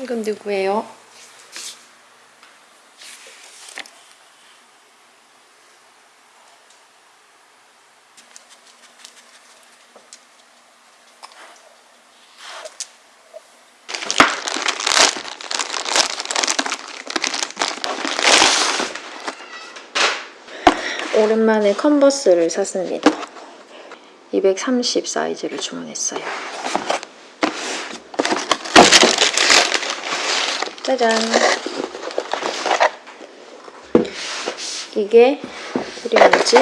이건 누구예요? 오랜만에 컨버스를 샀습니다. 230 사이즈를 주문했어요. 짜잔! 이게 이름이지?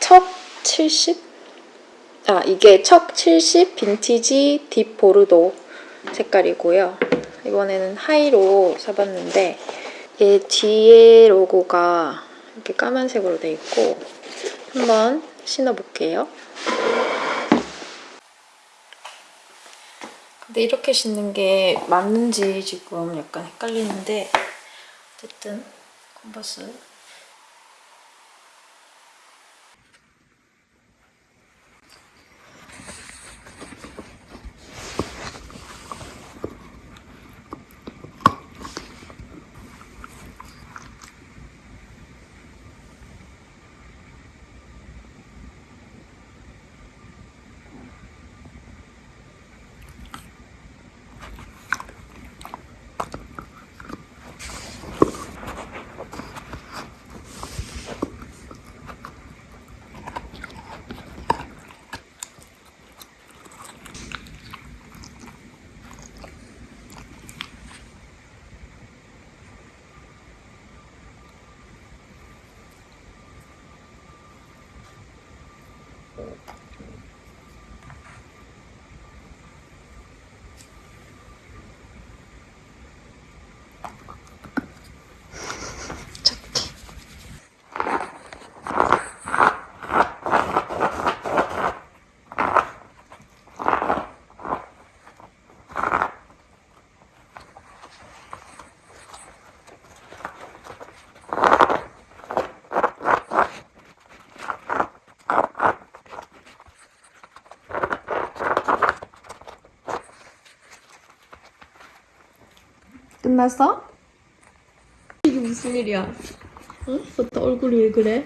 척 70? 아, 이게 척 70 빈티지 딥 보르도 색깔이고요. 이번에는 하이로 사봤는데 얘 뒤에 로고가 이렇게 까만색으로 돼 있고 한번 신어볼게요. 근데 이렇게 신는 게 맞는지 지금 약간 헷갈리는데 어쨌든 컨버스 끝났어? 이게 무슨 일이야? 어? 너또 얼굴이 왜 그래?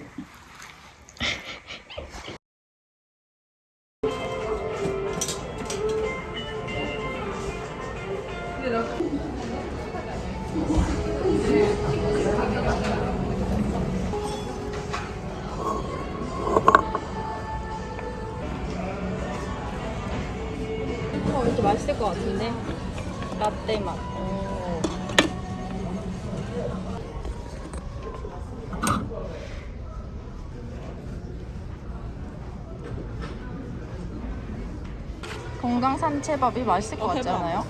산채밥이 맛있을 것 어, 같지. 않아요?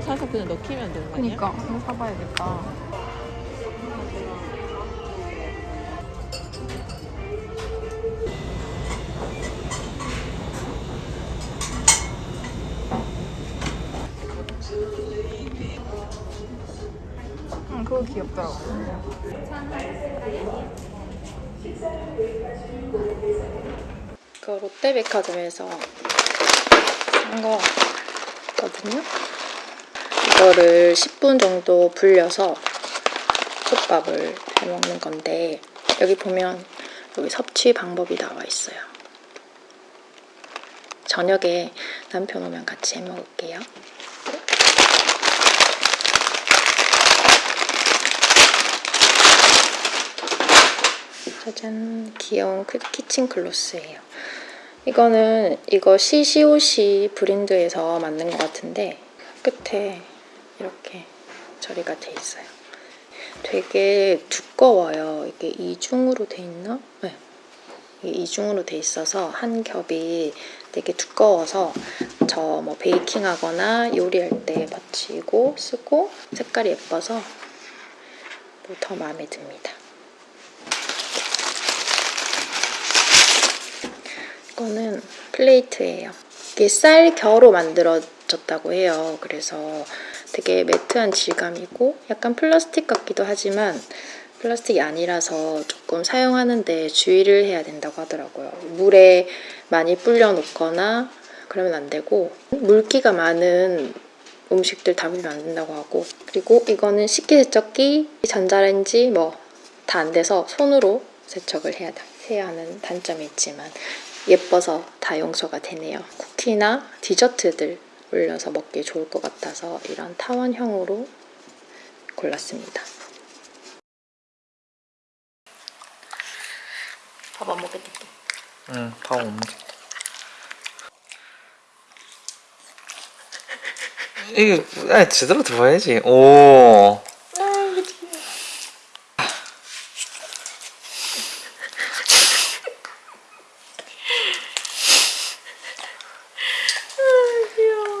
사서 그냥 넣기면 되는 거 아니야? 그니까 한번 사봐야겠다. 응, 그거 귀엽더라고. 그 롯데백화점에서 산 거거든요. 이거를 10분 정도 불려서 솥밥을 해 먹는 건데 여기 보면 여기 섭취 방법이 나와 있어요. 저녁에 남편 오면 같이 해 먹을게요. 짜잔 귀여운 크- 키친 클로스예요. 이거는 이거 시시오시 브랜드에서 만든 것 같은데 끝에 이렇게 처리가 돼 있어요. 되게 두꺼워요. 이게 이중으로 돼 있나? 네. 이중으로 돼 있어서 한 겹이 되게 두꺼워서 저 뭐 베이킹하거나 요리할 때 받치고 쓰고 색깔이 예뻐서 뭐 더 마음에 듭니다. 거는 플레이트예요. 이게 쌀 겨로 만들어졌다고 해요. 그래서 되게 매트한 질감이고 약간 플라스틱 같기도 하지만 플라스틱이 아니라서 조금 사용하는데 주의를 해야 된다고 하더라고요. 물에 많이 불려 놓거나 그러면 안 되고 물기가 많은 음식들 담으면 안 된다고 하고 그리고 이거는 식기세척기, 전자레인지 뭐 다 안 돼서 손으로 세척을 해야, 해야 하는 단점이 있지만 예뻐서 다 용서가 되네요. 쿠키나 디저트들 올려서 먹기 좋을 것 같아서 이런 타원형으로 골랐습니다. 밥 안 먹겠다. 응, 밥못 먹겠다. 이게 아니, 제대로 들어야지. 오.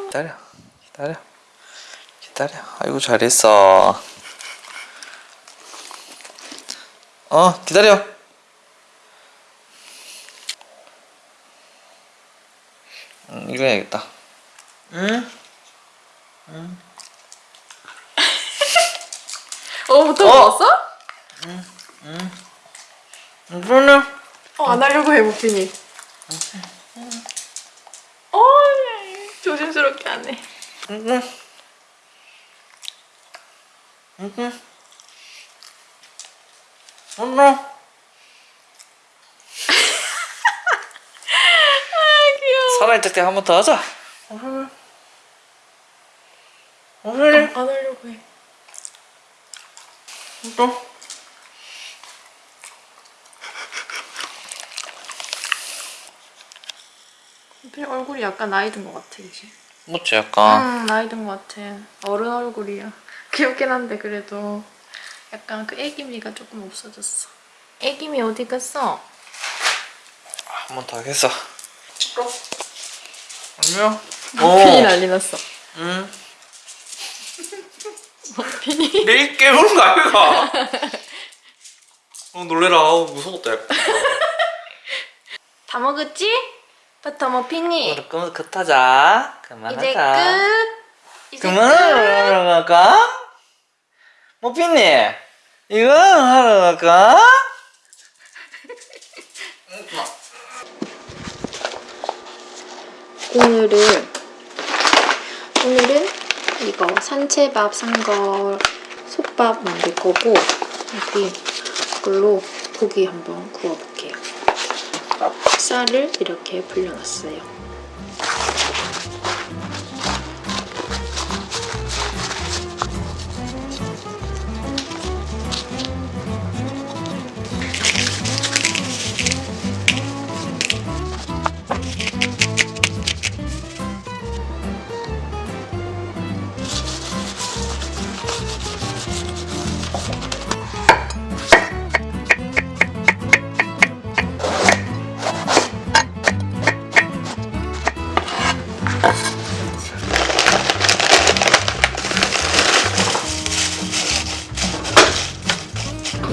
기다려, 기다려, 기다려. 아이고 잘했어. 어, 기다려. 음, 이거 해야겠다. 응? 어, 부터 어? 먹었어? 그러네. 어, 안 하려고 해, 무핀이. 어, 조심스럽게 안 해. 응. 응. 응. 귀여워. 살아있을 때 한 번 더 하자. 응. 응. 안 하려고 해. 또. 무핀 얼굴이 약간 나이 든 것 같아, 이제. 뭐지 약간. 응, 나이 든 것 같아. 어른 얼굴이야. 귀엽긴 한데, 그래도. 약간 그 애기미가 조금 없어졌어. 애기미 어디 갔어? 한 번 더 하겠어. 아니요. 무핀이 난리 났어. 응. 무핀이. 내일 깨우는 거 아이가? 어 놀래라. 아우, 무서웠다 약간. 다 먹었지? 버터 머핀이. 오늘 그만 그타자. 이제 그만하자. 끝. 이제 끝. 그만하러 갈까? 모피님 이거 하러 갈까? 오늘은 오늘은 이거 산채밥 산 거 솥밥 만들 거고 여기 이걸로 고기 한번 구워 볼게요. 쌀을 이렇게 불려놨어요.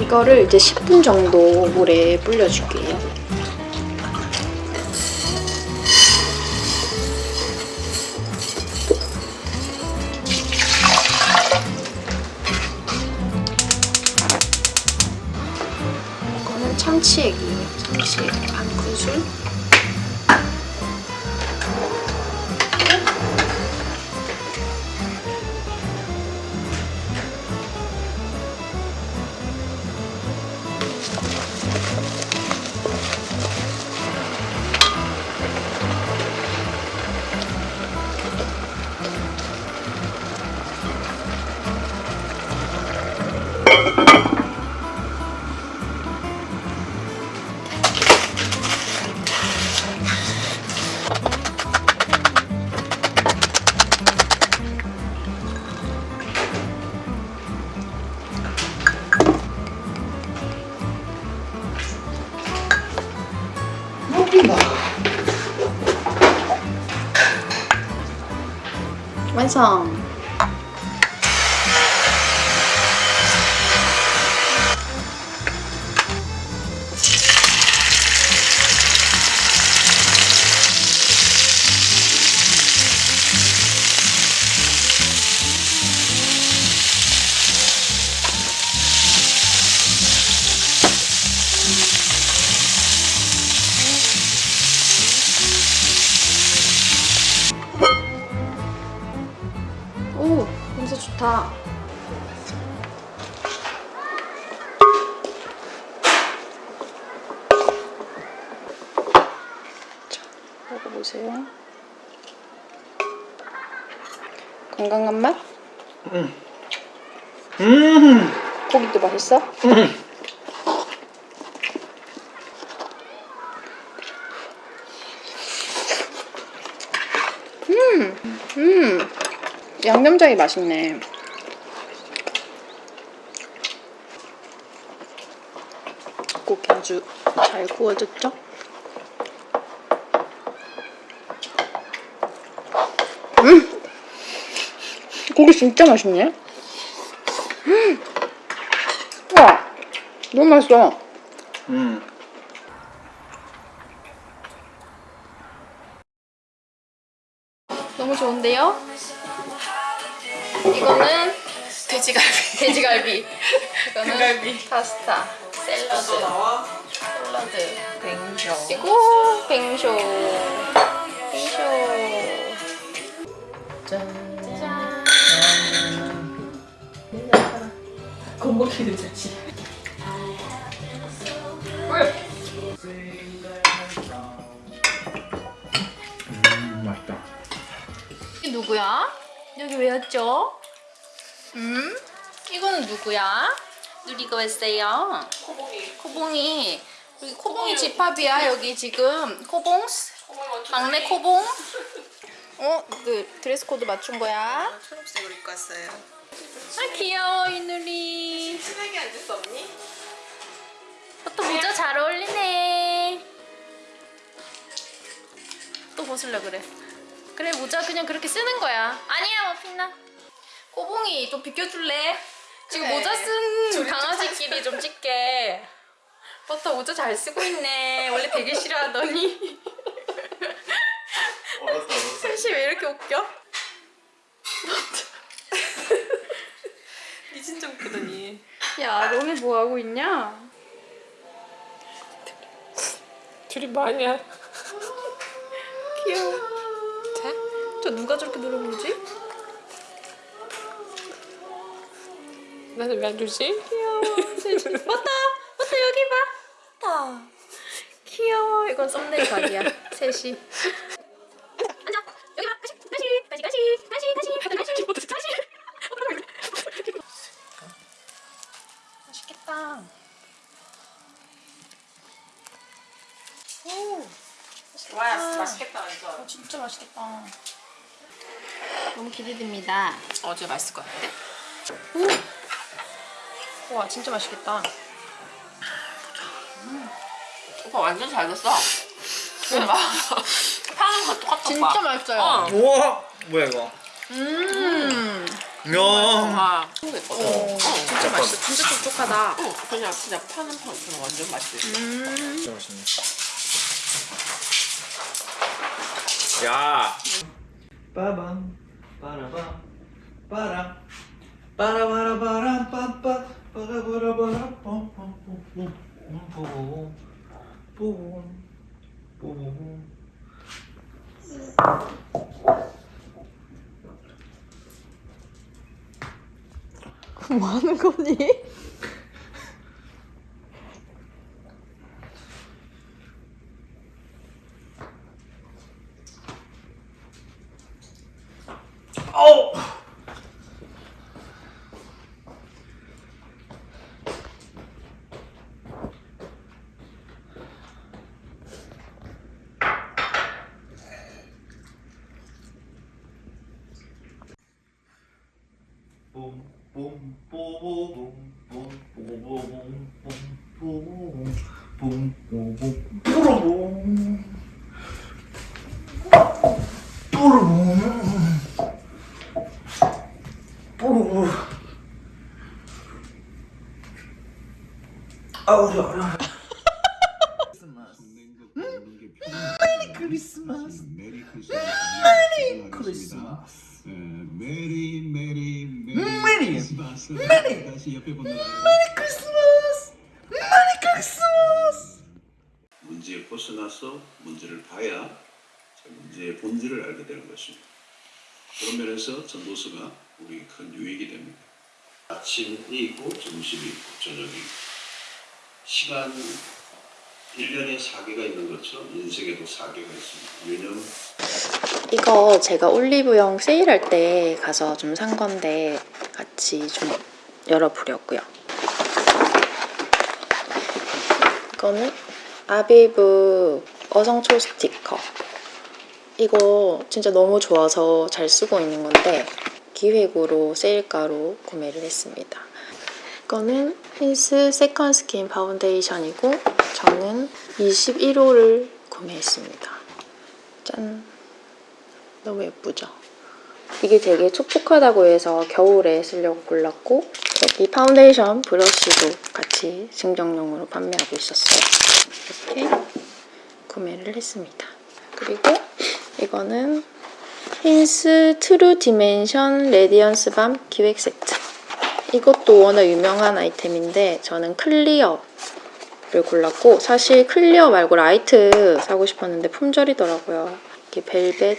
이거를 이제 10분 정도 물에 불려줄게요. 음. 고기도 맛있어? 음, 음, 양념장이 맛있네. 고기 아주 잘 구워졌죠? 음, 고기 진짜 맛있네. 음. 와, 너무 맛있어. 음. 너무 좋은데요? 이거는 돼지갈비. 돼지갈비. 이거는 등갈비. 파스타, 샐러드. 샐러드. 뱅쇼. 그리고 뱅쇼. 뱅쇼. 짠. 짠. 건먹기도 좋지. 음, 맛있다. 이게 누구야? 여기 왜 왔죠? 음? 이거는 누구야? 누리가 왔어요. 코봉이. 코봉이. 여기 코봉이 집합이야 여기 지금. 코봉? 막내 코봉? 어? 그 드레스 코드 맞춘 거야? 초록색으로 입고 왔어요. 아 귀여워 이 누리. 친하게 앉을 수 없니? 또 모자 잘 어울리네. 또 벗을려 그래. 그래 모자 그냥 그렇게 쓰는 거야. 아니야 머핀나. 꼬봉이 좀 비켜줄래? 지금 그래. 모자 쓴 강아지끼리 좀 찍게. 버터 모자 잘 쓰고 있네. 원래 되게 싫어하더니. 얼었어, 얼었어. 셋이 왜 이렇게 웃겨? 니 진짜 웃기더니. 야 너네 뭐 하고 있냐? 둘이 뭐하냐? 귀여워. 자, 저 누가 저렇게 노려보지? 나는 왜안 주지? 귀여워. 버터, 버터 여기 봐. 버터. 귀여워. 이건 썸네일 각이야. 셋이. 진짜 맛있겠다. 너무 기대됩니다. 어제 맛있을 것 같아. 와, 진짜 맛있겠다. 오빠 완전 잘 됐어. 왜 막? 파는 거 똑같아. 진짜 맛있어요. 어. 우와, 뭐야 이거? 음. 야. 와. 오, 진짜 맛있어. 진짜 촉촉하다. 어, 그냥 그냥 파는 파는 완전 맛있어. 음. 진짜 맛있네. 야. 빠밤 빠라밤 빠라 빠라바라바람 빰빰 빠라바라바람 빰빰 뿜뿜 뿜뿜 뭐 하는 거니? 아우 야. Merry Christmas. Merry Christmas. Merry merry merry merry. Merry. 다시 옆에 보는 크리스마스. Merry Christmas. 문제에 벗어나서 문제를 봐야 자, 문제의 본질을 알게 되는 것입니다. 그런 면에서 전도서가 우리 큰 유익이 됩니다. 아침이 있고 점심이 있고 저녁이 있고 시간 1년에 4개가 있는 것처럼 인생에도 4개가 있습니다. 유념 이거 제가 올리브영 세일할 때 가서 좀 산 건데 같이 좀 열어보려고요. 이거는 아비브 어성초 스티커. 이거 진짜 너무 좋아서 잘 쓰고 있는 건데 기획으로 세일가로 구매를 했습니다. 이거는 힌스 second skin 파운데이션이고 저는 21호를 구매했습니다. 짠! 너무 예쁘죠? 이게 되게 촉촉하다고 해서 겨울에 쓰려고 골랐고 여기 파운데이션 브러쉬도 같이 증정용으로 판매하고 있었어요. 이렇게 구매를 했습니다. 그리고 이거는 힌스 True Dimension Radiance Balm 기획 세트. 이것도 워낙 유명한 아이템인데 저는 clear를 골랐고 사실 clear 말고 light 사고 싶었는데 품절이더라고요. 이게 벨벳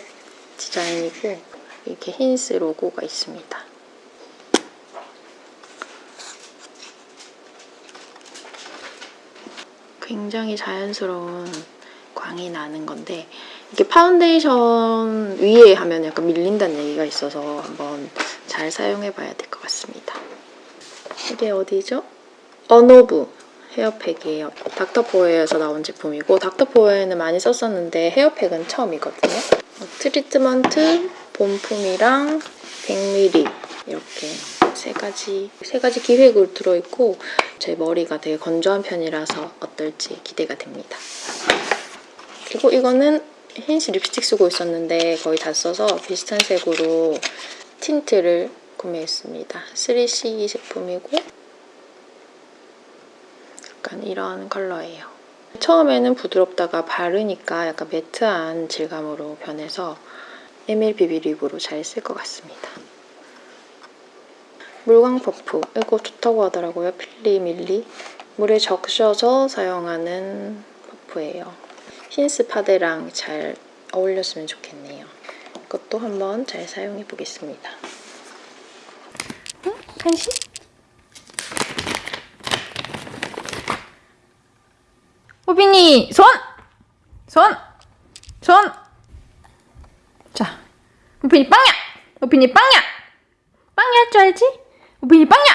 디자인이고 이렇게 힌스 로고가 있습니다. 굉장히 자연스러운 광이 나는 건데 이게 파운데이션 위에 하면 약간 밀린다는 얘기가 있어서 한번 잘 사용해 봐야 될 것 같습니다. 이게 어디죠? 어노브 헤어팩이에요. 닥터포헤어에서 나온 제품이고 닥터포헤어는 많이 썼었는데 헤어팩은 처음이거든요. 어, 트리트먼트, 본품이랑 100ml 이렇게 세 가지 세 가지 기획으로 들어있고 제 머리가 되게 건조한 편이라서 어떨지 기대가 됩니다. 그리고 이거는 힌스 립스틱 쓰고 있었는데 거의 다 써서 비슷한 색으로 틴트를 구매했습니다. 3CE 제품이고 약간 이런 컬러예요. 처음에는 부드럽다가 바르니까 약간 matte한 질감으로 변해서 MLBB lip으로 잘 쓸 것 같습니다. 물광 퍼프 이거 좋다고 하더라고요. 필리 밀리 물에 적셔서 사용하는 퍼프예요. 힌스 파데랑 잘 어울렸으면 좋겠네요. 이것도 한번 잘 사용해 보겠습니다. 응? 간식? 호빈이 손! 손! 손! 자, 호빈이 빵야! 호빈이 빵야! 빵야 할 줄 알지? 호빈이 빵야!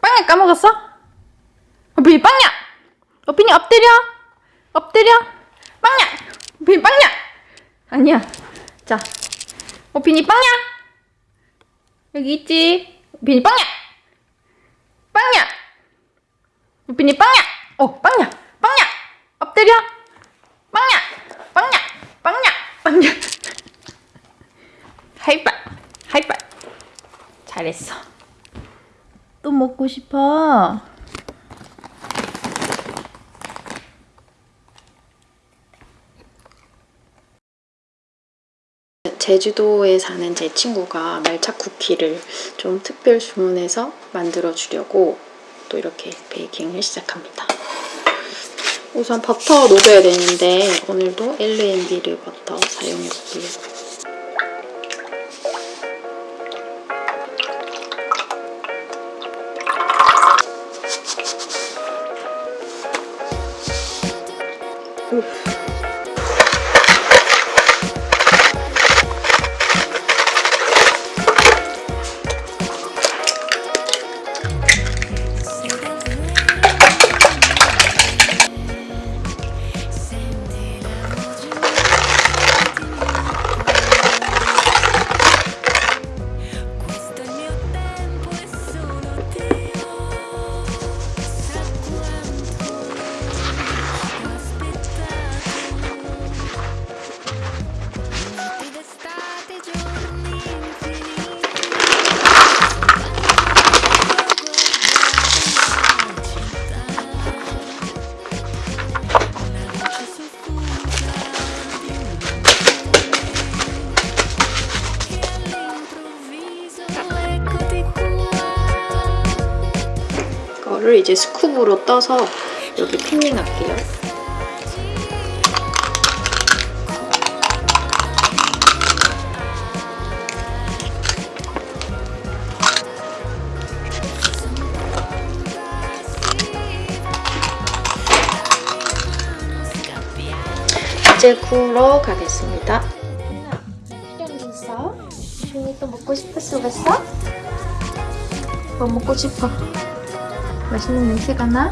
빵야 까먹었어? 호빈이 빵야! 호빈이 엎드려! 엎드려! 빵야! 호빈이 빵야! 아니야. 자, 호빈이 빵야! 여기 있지? 호빈이 빵야! 빵야! 우빈이 빵야! 어, 빵야! 빵야! 엎드려! 빵야! 빵야! 빵야! 빵야! 하이파이! 하이파이! 잘했어. 또 먹고 싶어? 제주도에 사는 제 친구가 말차 쿠키를 좀 특별 주문해서 만들어 주려고 또 이렇게 베이킹을 시작합니다. 우선 버터 녹여야 되는데 오늘도 L&B를 버터 사용해 볼게요. 수직으로 떠서 여기 핀닝 할게요. 이제 구우러 가겠습니다. 시장됐어? 준이 또 먹고 싶었어? 그랬어? 뭐 먹고 싶어? 맛있는 냄새가 나?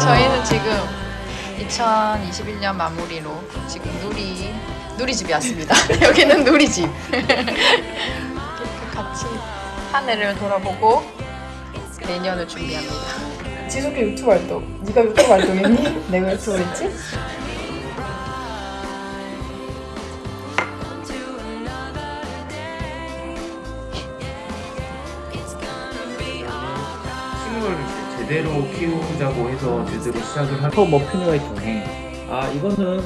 저희는 지금 2021년 마무리로 지금 누리 누리집이 왔습니다. 여기는 누리집. 이렇게 같이 하늘을 돌아보고 내년을 준비합니다. 지숙이 유튜브 활동. 네가 유튜브 활동했니? 내가 유튜브 했지? 제 제대로 키우자고 해서 제대로 시작을 한. 터 머핀웨이 통해. 아 이거는